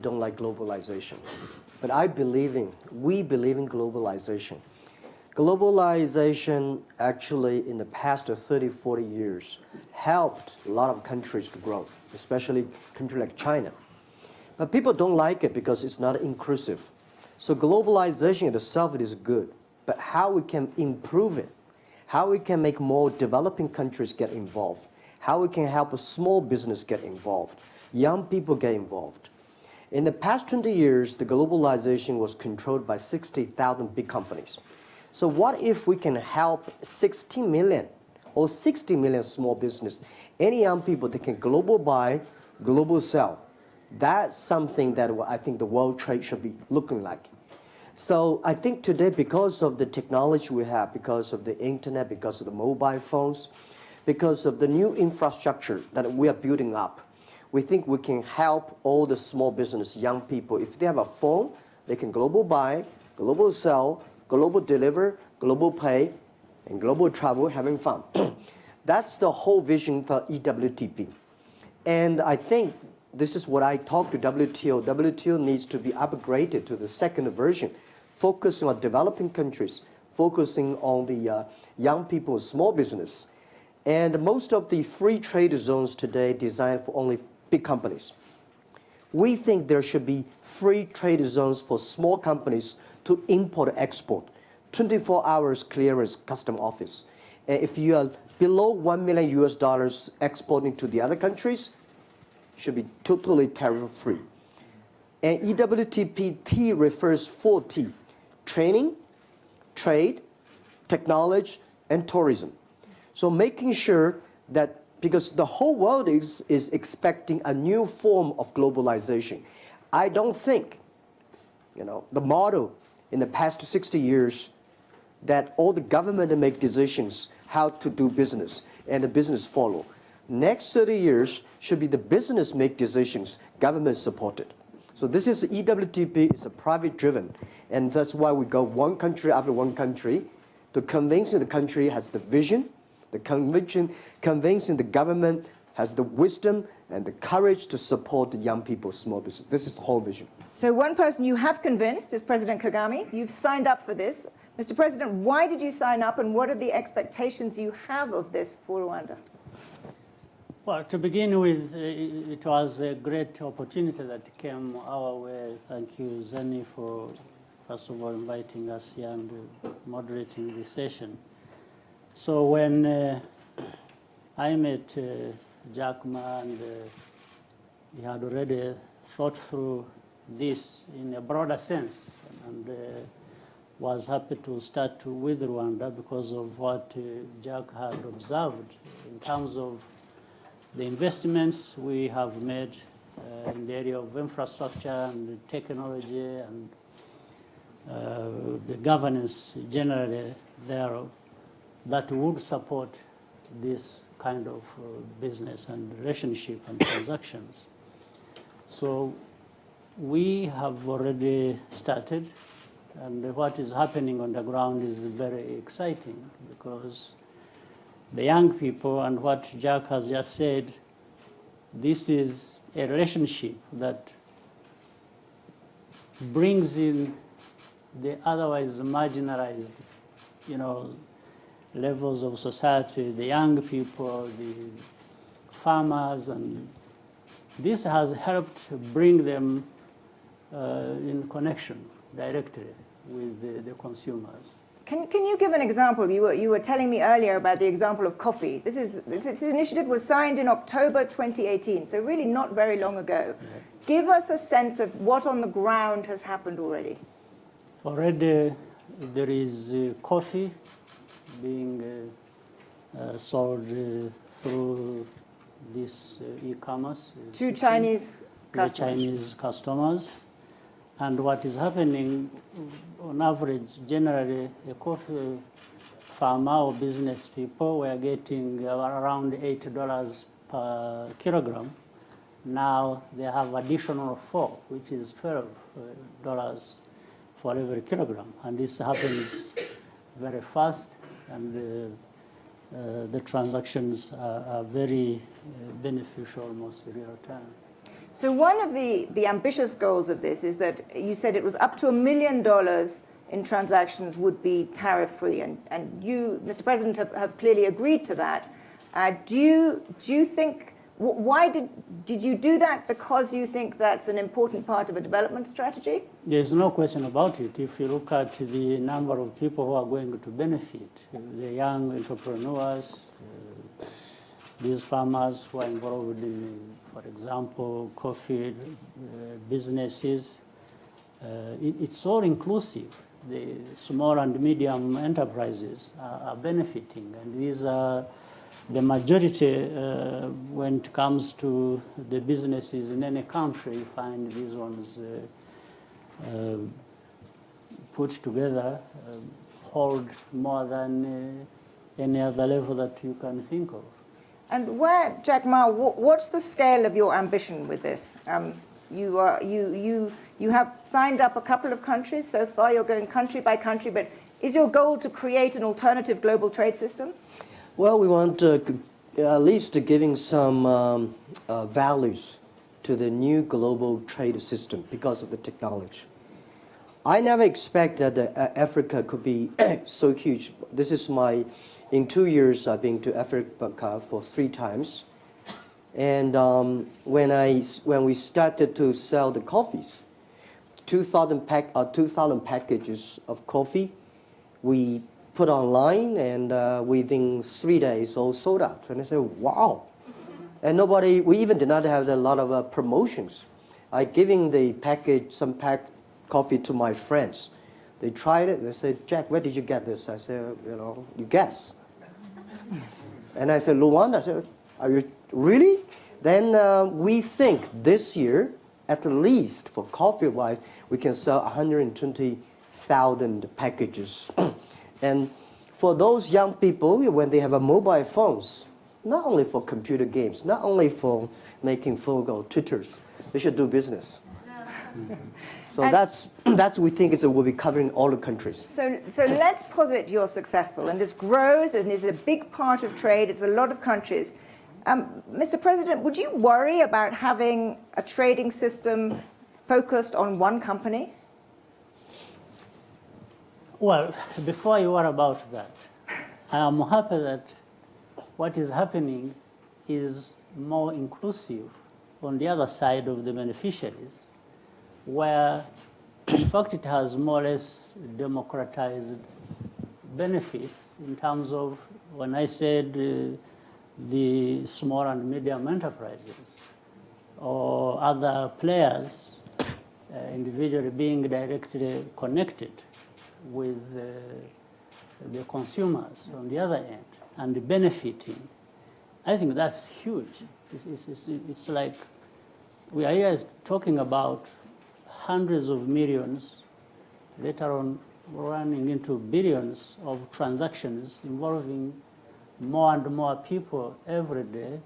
don't like globalization. But I believe in, we believe in globalization. Globalization actually in the past 30, 40 years helped a lot of countries to grow, especially countries like China. But people don't like it because it's not inclusive. So globalization itself is good, but how we can improve it, how we can make more developing countries get involved, how we can help a small business get involved, young people get involved. In the past 20 years, the globalization was controlled by 60,000 big companies. So what if we can help 60 million or 60 million small business, any young people that can global buy, global sell? That's something that I think the world trade should be looking like. So I think today, because of the technology we have, because of the internet, because of the mobile phones, because of the new infrastructure that we are building up, we think we can help all the small business, young people. If they have a phone, they can global buy, global sell, global deliver, global pay, and global travel, having fun. That's the whole vision for EWTP. And I think this is what I talked to WTO. WTO needs to be upgraded to the second version, focusing on developing countries, focusing on the uh, young people, small business. And most of the free trade zones today designed for only big companies. We think there should be free trade zones for small companies to import export, 24 hours clearance custom office. And if you are below 1 million US dollars exporting to the other countries, should be totally tariff free. And EWTP refers four T, training, trade, technology, and tourism. So making sure that, because the whole world is, is expecting a new form of globalization. I don't think, you know, the model in the past 60 years that all the government make decisions how to do business and the business follow. Next 30 years should be the business make decisions, government supported. So this is EWTP, it's a private driven. And that's why we go one country after one country to convince the country has the vision, the conviction, convincing the government has the wisdom and the courage to support the young people's small business. This is the whole vision. So one person you have convinced is President Kagame. You've signed up for this. Mr. President, why did you sign up and what are the expectations you have of this for Rwanda? Well, to begin with, uh, it was a great opportunity that came our way. Thank you, Zanny, for first of all inviting us here and moderating the session. So when uh, I met uh, Jack Ma and uh, he had already thought through this in a broader sense and uh, was happy to start with Rwanda because of what uh, Jack had observed in terms of the investments we have made uh, in the area of infrastructure and technology and uh, the governance generally thereof that would support this kind of uh, business and relationship and transactions. So we have already started and what is happening on the ground is very exciting because the young people and what Jack has just said, this is a relationship that brings in the otherwise marginalized, you know, levels of society, the young people, the farmers, and this has helped to bring them uh, in connection directly with the, the consumers. Can, can you give an example? You were, you were telling me earlier about the example of coffee. This, is, this, this initiative was signed in October 2018, so really not very long ago. Yeah. Give us a sense of what on the ground has happened already. Already there is uh, coffee being uh, uh, sold uh, through this uh, e-commerce. To Chinese customers. Chinese customers. And what is happening, on average, generally, a coffee farmer or business people were getting around $8 per kilogram. Now they have additional four, which is $12 for every kilogram. And this happens very fast, and uh, the transactions are, are very uh, beneficial almost real time. So one of the, the ambitious goals of this is that you said it was up to a million dollars in transactions would be tariff-free, and, and you, Mr. President, have, have clearly agreed to that. Uh, do, you, do you think, why did, did you do that because you think that's an important part of a development strategy? There's no question about it. If you look at the number of people who are going to benefit, the young entrepreneurs, uh, these farmers who are involved in, for example, coffee uh, businesses, uh, it, it's all inclusive. The small and medium enterprises are, are benefiting, and these are the majority uh, when it comes to the businesses in any country. You find these ones. Uh, uh, put together um, hold more than uh, any other level that you can think of. And where, Jack Ma, what's the scale of your ambition with this? Um, you, are, you, you, you have signed up a couple of countries so far, you're going country by country, but is your goal to create an alternative global trade system? Well, we want uh, at least giving some um, uh, values to the new global trade system because of the technology. I never expect that uh, Africa could be so huge. This is my, in two years, I've been to Africa for three times. And um, when, I, when we started to sell the coffees, 2,000 pack, uh, 2,000 packages of coffee, we put online, and uh, within three days, all sold out. And I said, wow. And nobody, we even did not have a lot of uh, promotions. I giving the package, some pack coffee to my friends. They tried it, they said, Jack, where did you get this? I said, you know, you guess. And I said, Luanda, I said, are you really? Then uh, we think this year, at least for coffee-wise, we can sell 120,000 packages. And for those young people, when they have a mobile phones, not only for computer games, not only for making phone call, Twitters, they should do business. So And- that's, that's we think it's, will be covering all the countries. So, so let's posit you're successful, and this grows and is a big part of trade. It's a lot of countries. Um, Mr. President, would you worry about having a trading system focused on one company? Well, before you worry about that, I am happy that what is happening is more inclusive on the other side of the beneficiaries, where in fact it has more or less democratized benefits in terms of when I said uh, the small and medium enterprises or other players uh, individually being directly connected with uh, the consumers on the other end and benefiting. I think that's huge. It's, it's, it's, it's like we are here talking about hundreds of millions, later on running into billions of transactions involving more and more people every day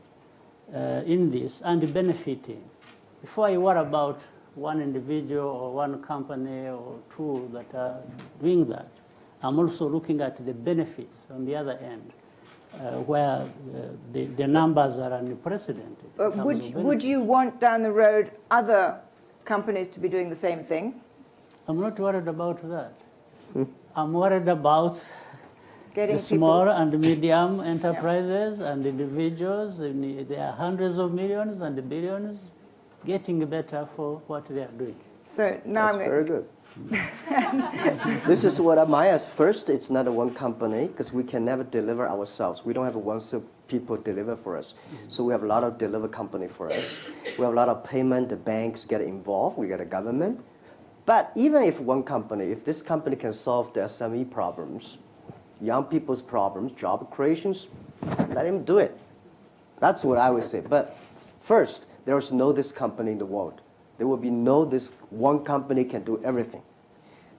uh, in this and benefiting. Before you worry about one individual or one company or two that are doing that, I'm also looking at the benefits on the other end, uh, where uh, the, the numbers are unprecedented. in Uh, would, of would you want down the road other companies to be doing the same thing? I'm not worried about that. I'm worried about Getting the small people. and medium enterprises and individuals. and There are hundreds of millions and billions getting better for what they are doing. So now That's I'm very good. this is what I ask. First, it's not a one company because we can never deliver ourselves. We don't have one so people deliver for us. So we have a lot of deliver company for us. We have a lot of payment. The banks get involved. We get a government. But even if one company, if this company can solve the SME problems, young people's problems, job creations, let him do it. That's what I would say. But first, there is no this company in the world. There will be no this one company can do everything.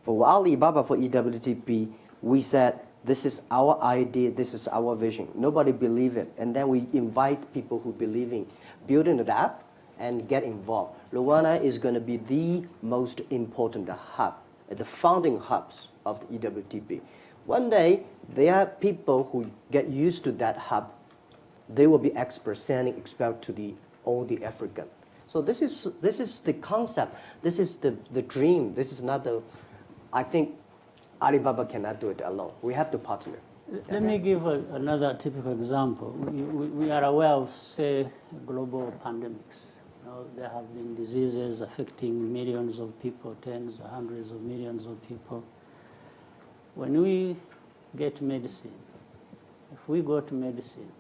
For Alibaba, for EWTP, we said this is our idea, this is our vision. Nobody believe it, and then we invite people who believe in building the app and get involved. Luana is going to be the most important hub, the founding hubs of the EWTP. One day, there are people who get used to that hub they will be experts sending expert to the all the African. So this is, this is the concept. This is the, the dream. This is not the, I think Alibaba cannot do it alone. We have to partner. Let me give a, another typical example. We, we, we are aware of, say, global pandemics. You know, there have been diseases affecting millions of people, tens, hundreds of millions of people. When we get medicine, if we go to medicine,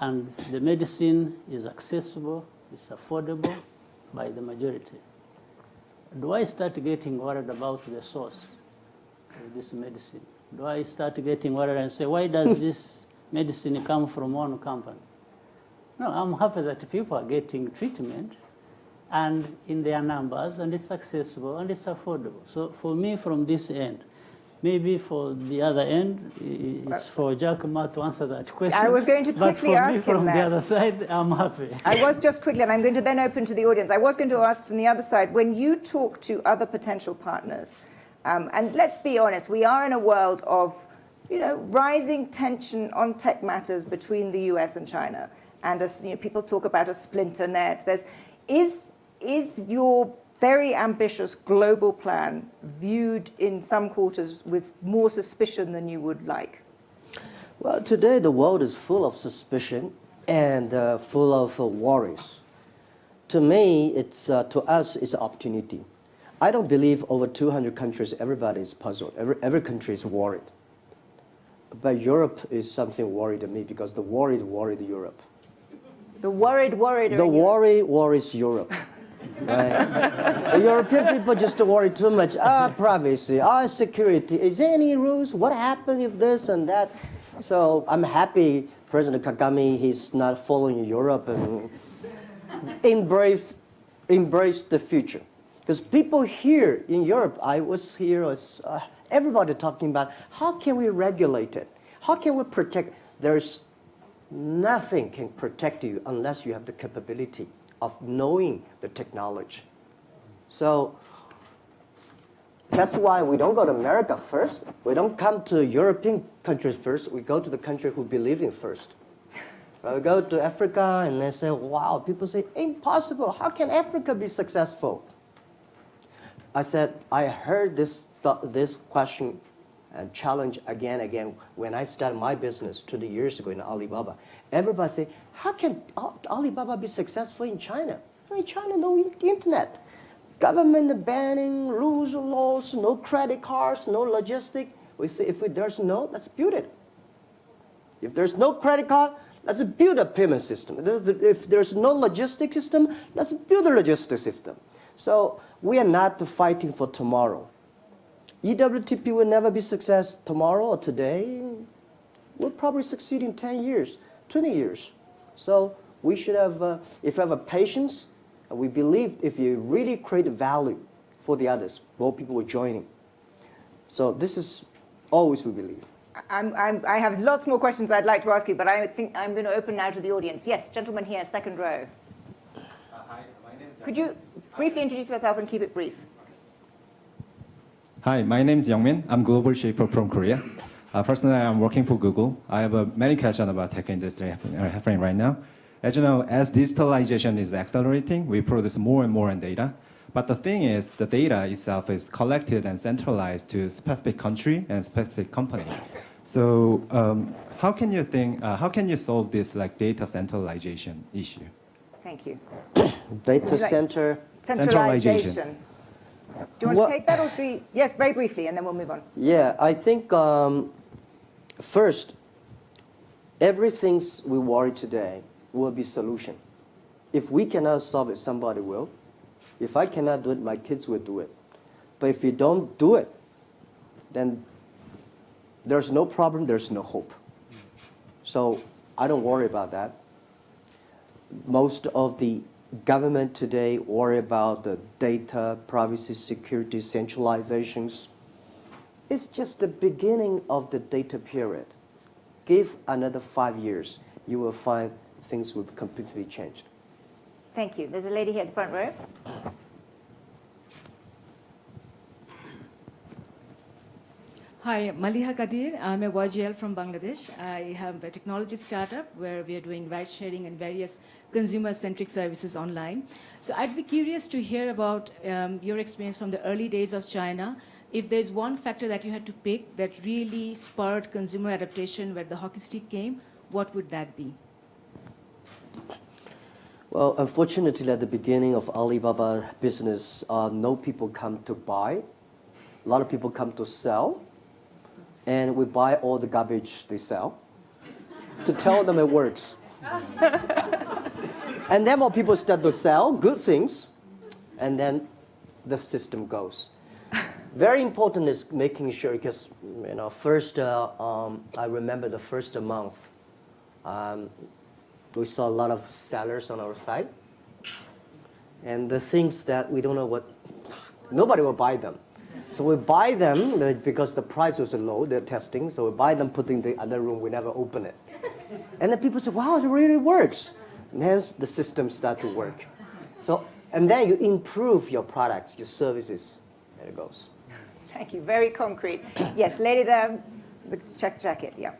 and the medicine is accessible, it's affordable by the majority, do I start getting worried about the source of this medicine? Do I start getting worried and say, why does this medicine come from one company? No, I'm happy that people are getting treatment and in their numbers and it's accessible and it's affordable. So for me, from this end, maybe for the other end, i- it's for Jack Ma to answer that question. I was going to but quickly for ask me, him from that. the other side, I'm happy. I was just quickly, and I'm going to then open to the audience. I was going to ask from the other side when you talk to other potential partners, um, and let's be honest, we are in a world of, you know, rising tension on tech matters between the U.S. and China, and as you know, people talk about a splinter net. There's, is is your very ambitious global plan viewed in some quarters with more suspicion than you would like? Well, today the world is full of suspicion and uh, full of uh, worries. To me, it's uh, to us, it's an opportunity. I don't believe over 200 countries everybody is puzzled. Every, every country is worried. But Europe is something worried to me because the worried worried Europe. The worried, worried. The in Europe. worry worries Europe. Right? European people just worry too much. Ah, privacy, ah, security. Is there any rules? What happened if this and that? So I'm happy President Kagame, he's not following Europe and embrace, embrace the future. Because people here in Europe, I was here, was, uh, everybody talking about how can we regulate it? How can we protect? There's nothing can protect you unless you have the capability of knowing the technology. So that's why we don't go to America first. We don't come to European countries first. We go to the country who believe in first. We go to Africa and they say, wow, people say, impossible. How can Africa be successful? I said, I heard this, this question and challenge again and again when I started my business 20 years ago in Alibaba. Everybody say, how can Alibaba be successful in China? In China, no internet. Government banning, rules, laws, no credit cards, no logistic. We say, if there's no, let's build it. If there's no credit card, let's build a payment system. If there's- no logistic system, let's build a logistic system. So we are not fighting for tomorrow. EWTP will never be success tomorrow or today. We'll probably succeed in 10 years, 20 years. So we should have, uh, if you have a patience, we believe if you really create value for the others, more people will join in. So this is always we believe. I'm, I'm, I have lots more questions I'd like to ask you, but I think I'm going to open now to the audience. Yes, gentleman here, second row. Hi, my name is Could you briefly introduce yourself and keep it brief? Hi, my name is Youngmin. I'm global shaper from Korea. Uh, personally, I'm working for Google. I have uh, many questions about tech industry happening, uh, happening right now. As you know, as digitalization is accelerating, we produce more and more data. But the thing is, the data itself is collected and centralized to specific country and specific company. So, um, how can you think? Uh, how can you solve this like data centralization issue? Thank you. Data Would like- center, Centralization. Do you want to take that or should we? Yes, very briefly, and then we'll move on. Yeah, I think um, first, everything we worry today will be solution. If we cannot solve it, somebody will. If I cannot do it, my kids will do it. But if you don't do it, then there's no problem, there's no hope. So I don't worry about that. Most of the government today worry about the data, privacy, security, centralizations. It's just the beginning of the data period. Give another five years, you will find things will be completely changed. Thank you. There's a lady here at the front row. Hi, Maliha Quadir. I'm a YGL from Bangladesh. I have a technology startup where we are doing ride sharing and various consumer centric services online. So I'd be curious to hear about um, your experience from the early days of China. If there's one factor that you had to pick that really spurred consumer adaptation where the hockey stick came, what would that be? Well, unfortunately, at the beginning of Alibaba business, uh, no people come to buy. A lot of people come to sell, and we buy all the garbage they sell to tell them it works. and then more people start to sell good things, and then the system goes. Very important is making sure because you know first uh, um, I remember the first month um, we saw a lot of sellers on our site. And the things that we don't know what, nobody will buy them. So we buy them because the price was low, they're testing. So we buy them, put in the other room, we never open it. And then people say, wow, it really works. And hence the system start to work. So, and then you improve your products, your services, there it goes. Thank you. Very concrete. Yes, lady there, the check jacket. Yeah.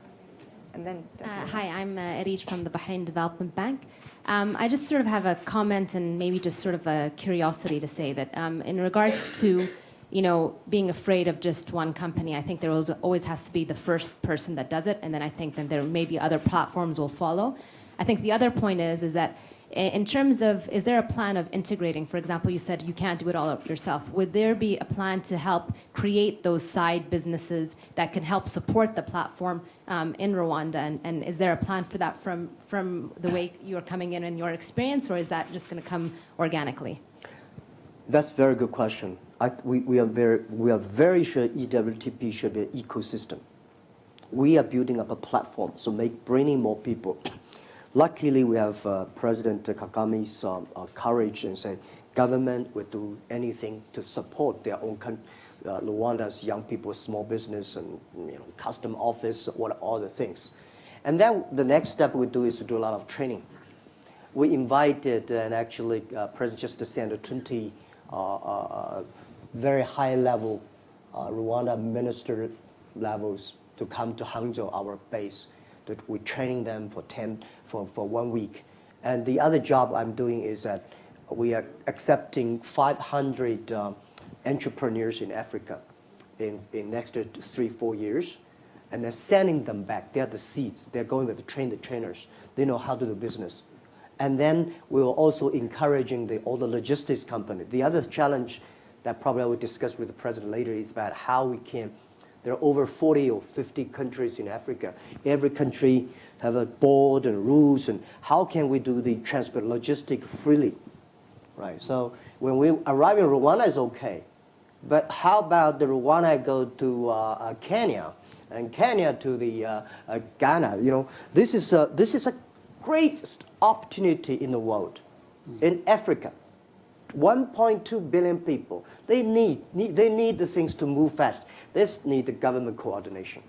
And then. Uh, hi, I'm uh, Arij from the Bahrain Development Bank. Um, I just sort of have a comment and maybe just sort of a curiosity to say that um, in regards to, you know, being afraid of just one company, I think there always, has to be the first person that does it, and then I think that there maybe other platforms will follow. I think the other point is is that in terms of, is there a plan of integrating? For example, you said you can't do it all yourself. Would there be a plan to help create those side businesses that can help support the platform um, in Rwanda? And, and is there a plan for that from, from the way you're coming in and your experience, or is that just going to come organically? That's a very good question. I, we, we, are very, we are very sure EWTP should be an ecosystem. We are building up a platform, so make bringing more people. Luckily, we have uh, President Kagame's um, uh, courage and say government will do anything to support their own country. Uh, Rwanda's young people, small business, and you know, custom office, what all the things. And then the next step we do is to do a lot of training we invited and actually uh, President just sent 20 uh, uh, very high level uh, Rwanda minister levels to come to Hangzhou, our base. That we're training them for 10 for, for one week. And the other job I'm doing is that we are accepting 500 um, entrepreneurs in Africa in, in next three, four years and they're sending them back. They're the seeds. They're going to train the trainers. They know how to do business. And then we are also encouraging the, all the logistics company. The other challenge that probably I will discuss with the president later is about how we can, there are over 40 or 50 countries in Africa. Every country have a board and rules, and how can we do the transport logistic freely, right? So when we arrive in Rwanda is okay, but how about the Rwanda go to uh, uh, Kenya, and Kenya to the uh, uh, Ghana? You know, this is a, this is a greatest opportunity in the world, in Africa. 1.2 billion people. They need, need they need the things to move fast. They need the government coordination.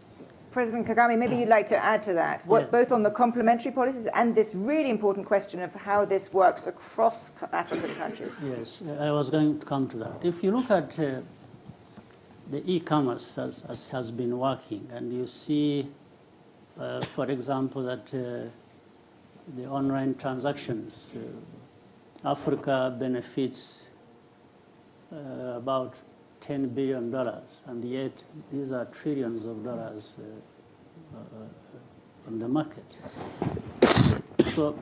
President Kagame, maybe you'd like to add to that, what, Yes. both on the complementary policies and this really important question of how this works across African countries. Yes, I was going to come to that. If you look at uh, the e-commerce as, as has been working, and you see, uh, for example, that uh, the online transactions, uh, Africa benefits uh, about 10 billion dollars, and yet these are trillions of dollars uh, uh, on the market. So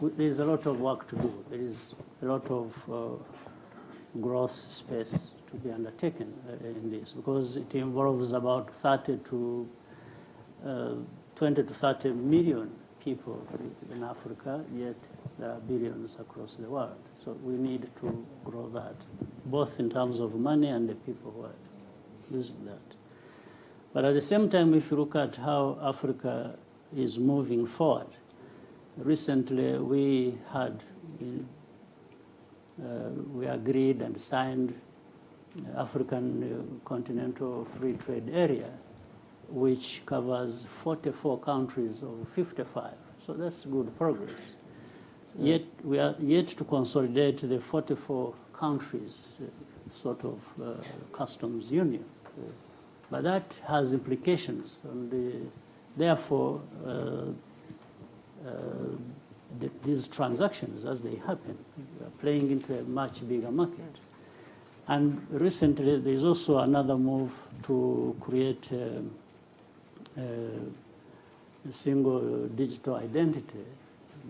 there's a lot of work to do. There is a lot of uh, growth space to be undertaken uh, in this because it involves about 30 to uh, 20 to 30 million people in Africa, yet there are billions across the world. So we need to grow that, both in terms of money and the people who are using that. But at the same time, if you look at how Africa is moving forward, recently we had, uh, we agreed and signed African Continental Free Trade Area, which covers 44 countries of 55. So that's good progress. Yet we are yet to consolidate the 44 countries uh, sort of uh, customs union. Uh, But that has implications, and the, therefore, uh, uh, th- these transactions, as they happen, are playing into a much bigger market. And recently, there's also another move to create um, uh, a single digital identity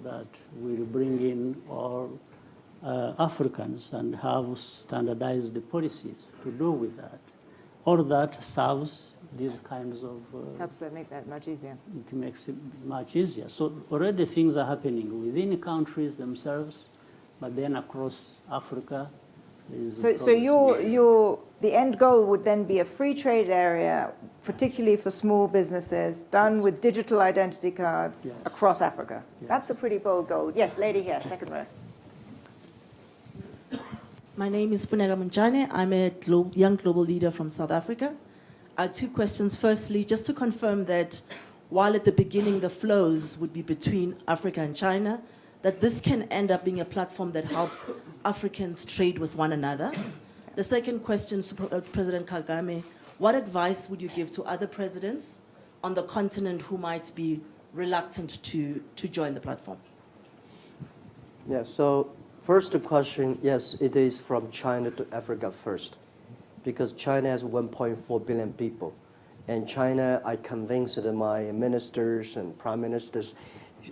that will bring in all uh, Africans and have standardized policies to do with that. All that serves these kinds of, uh, Helps to make that much easier. it makes it much easier. So already things are happening within countries themselves, but then across Africa. So, so progress. your, your, the end goal would then be a free trade area, particularly for small businesses, done with digital identity cards Yes. across Africa. Yes. That's a pretty bold goal. Yes, lady here, second row. My name is Funega Munchane. I'm a glo- young global leader from South Africa. Uh, two questions. Firstly, just to confirm that while at the beginning the flows would be between Africa and China, that this can end up being a platform that helps Africans trade with one another. The second question to uh, President Kagame, what advice would you give to other presidents on the continent who might be reluctant to, to join the platform? Yeah, so first question, yes, it is from China to Africa first, because China has 1.4 billion people. And China, I convinced my ministers and prime ministers,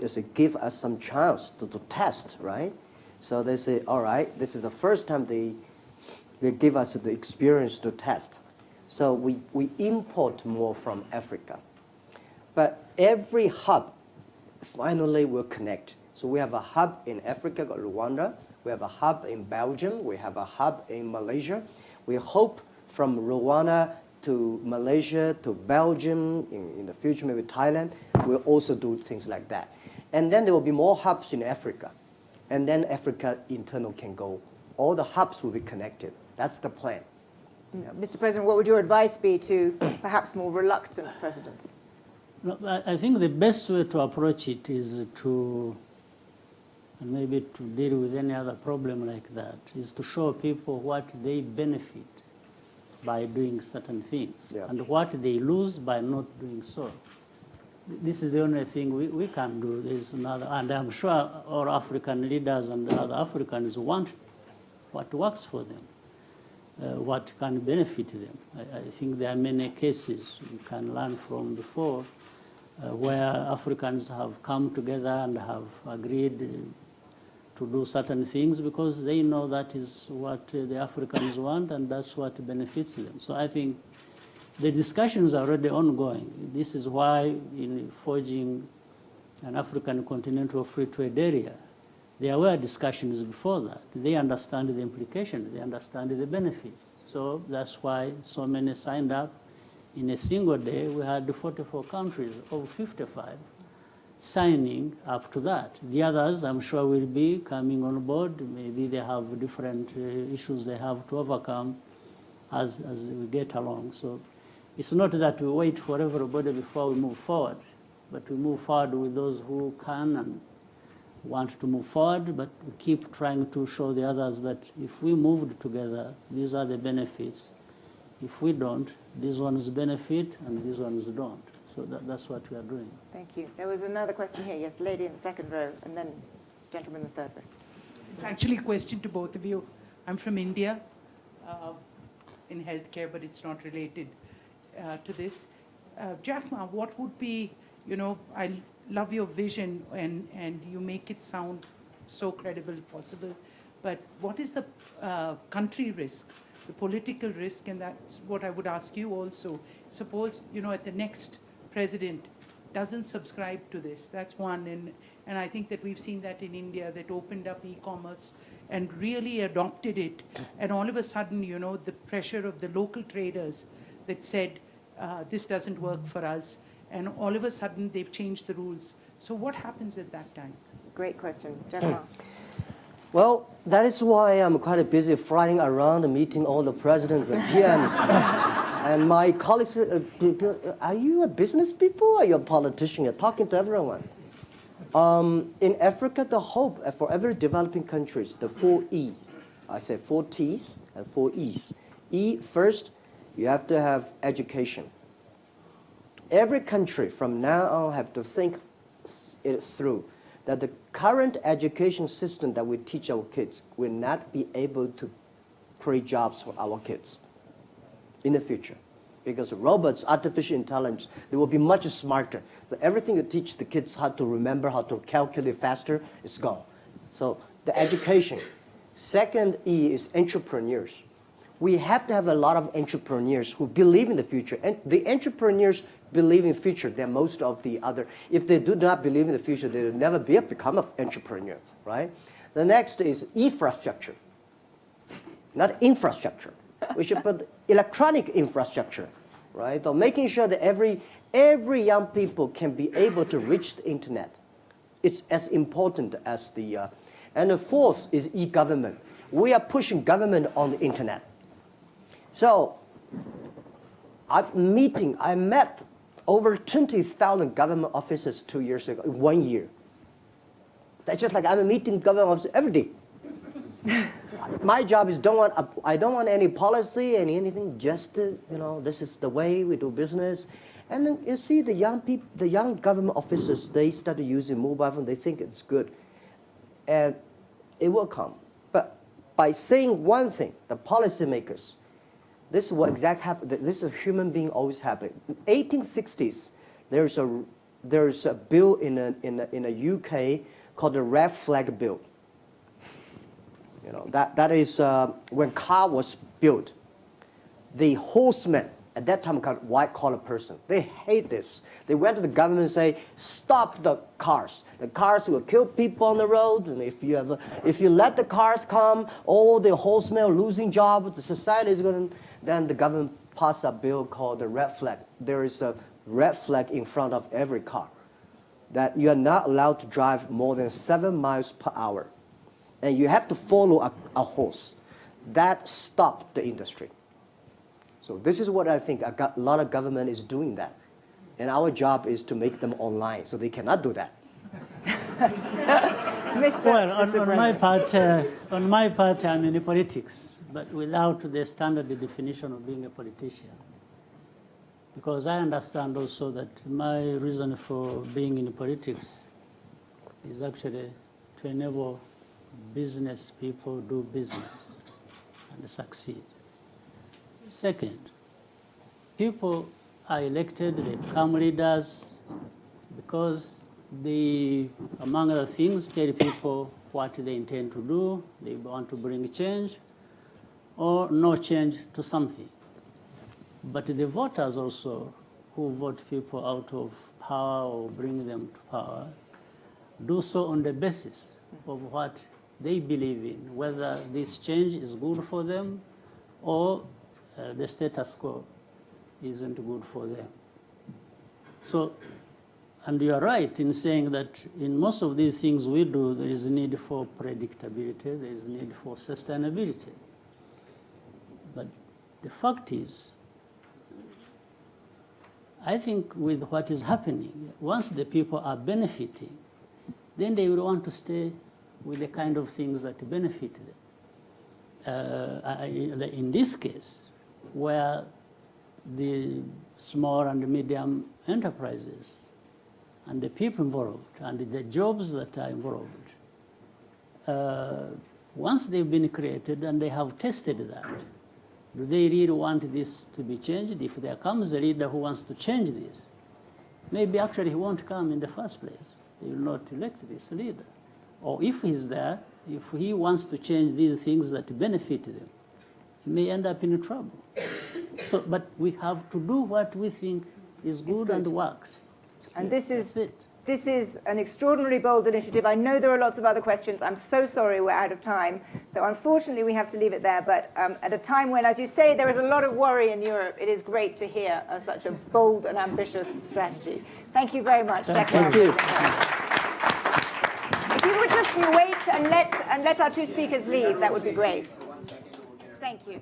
is give us some chance to, to test, right? So they say, all right, this is the first time they, they give us the experience to test. So we, we import more from Africa. But every hub finally will connect. So we have a hub in Africa, Rwanda. We have a hub in Belgium. We have a hub in Malaysia. We hope from Rwanda to Malaysia to Belgium, in, in the future maybe Thailand, we'll also do things like that. And then there will be more hubs in Africa. And then Africa internal can go. All the hubs will be connected. That's the plan. Mr. President, what would your advice be to perhaps more reluctant presidents? No, I I think the best way to approach it is to, and maybe to deal with any other problem like that, is to show people what they benefit by doing certain things Yeah. and what they lose by not doing so. This is the only thing we, we can do. There's another, and I'm sure all African leaders and the other Africans want what works for them, what can benefit them. I, I think there are many cases you can learn from before uh, where Africans have come together and have agreed uh, to do certain things because they know that is what uh, the Africans want and that's what benefits them. So I think the discussions are already ongoing. This is why in forging an African continental free trade area, there were discussions before that. They understand the implications, they understand the benefits. So that's why so many signed up. In a single day, we had 44 countries of 55 signing up to that. The others, I'm sure, will be coming on board. Maybe they have different uh, issues they have to overcome as, as we get along. So it's not that we wait for everybody before we move forward, but we move forward with those who can and want to move forward, but we keep trying to show the others that if we moved together, these are the benefits. If we don't, these ones benefit and these ones don't. So that, that's what we are doing. Thank you. There was another question here. Yes, lady in the second row, and then gentleman in the third row. It's actually a question to both of you. I'm from India uh, in healthcare, but it's not related uh, to this. Uh, Jack Ma, what would be, you know, I love your vision and, and you make it sound so credible possible, but what is the uh, country risk, the political risk, and that's what I would ask you also. Suppose, you know, at the next president doesn't subscribe to this, that's one, and, and I think that we've seen that in India, that opened up e-commerce and really adopted it, and all of a sudden, you know, the pressure of the local traders that said, uh, this doesn't work for us, and all of a sudden, they've changed the rules. So what happens at that time? Great question. Jack Well, that is why I'm quite busy flying around meeting all the presidents and PMs. and my colleagues, uh, are you a business people or are you a politician? You're talking to everyone. Um, in Africa, the hope for every developing countries, the four E, I say four T's and four E's. E first You have to have education. Every country from now on have to think it through that the current education system that we teach our kids will not be able to create jobs for our kids in the future. Because robots, artificial intelligence, they will be much smarter. So everything you teach the kids how to remember, how to calculate faster, is gone. So the education. Second E is entrepreneurs. We have to have a lot of entrepreneurs who believe in the future. And the entrepreneurs believe in future than most of the other. If they do not believe in the future, they will never be become an entrepreneur, right? The next is infrastructure, not infrastructure. We should put electronic infrastructure, right? So making sure that every, every young people can be able to reach the internet. It's as important as the, uh, and the fourth is e-government. We are pushing government on the internet. So I'm meeting, I met over 20,000 government officers two years ago, one year. That's just like I'm meeting government officers every day. My job is don't want, I don't want any policy and anything, just, to, you know, this is the way we do business. And then you see the young people, the young government officers, they started using mobile phone, they think it's good. And it will come. But by saying one thing, the policymakers, this is what exactly happened. This is a human being always happening. In 1860s, there's a, there's a bill in a, in, a, in a UK called the Red Flag Bill. You know, that, that is uh, when car was built. The horsemen, at that time called white collar person, they hate this. They went to the government and say, stop the cars. The cars will kill people on the road, and if you, have a, if you let the cars come, all the horsemen are losing jobs, the society is going to, then the government passed a bill called the red flag. There is a red flag in front of every car that you are not allowed to drive more than seven miles per hour. And you have to follow a, a horse. That stopped the industry. So this is what I think a, go- lot of government is doing that. And our job is to make them online, so they cannot do that. Mr. Well, on, Mr. on my part, uh, on my part, I'm in politics, but without the standard definition of being a politician. Because I understand also that my reason for being in politics is actually to enable business people do business and succeed. Second, people are elected, they become leaders because they, among other things, tell people what they intend to do, they want to bring change, or no change to something. But the voters also, who vote people out of power or bring them to power, do so on the basis of what they believe in, whether this change is good for them or uh, the status quo isn't good for them. So, and you are right in saying that in most of these things we do, there is a need for predictability, there is a need for sustainability. The fact is, I think with what is happening, once the people are benefiting, then they will want to stay with the kind of things that benefit them. Uh, in this case, where the small and medium enterprises and the people involved and the jobs that are involved, uh, once they've been created and they have tested that, do they really want this to be changed? If there comes a leader who wants to change this, maybe actually he won't come in the first place. They will not elect this leader. Or if he's there, if he wants to change these things that benefit them, he may end up in trouble. So, but we have to do what we think is good, good. and works. And this is. This is an extraordinarily bold initiative. I know there are lots of other questions. I'm so sorry we're out of time. So unfortunately, we have to leave it there. But um, at a time when, as you say, there is a lot of worry in Europe, it is great to hear uh, such a bold and ambitious strategy. Thank you very much, Jack. Thank you. If you would just wait and let, and let our two speakers leave, that would be great. Thank you.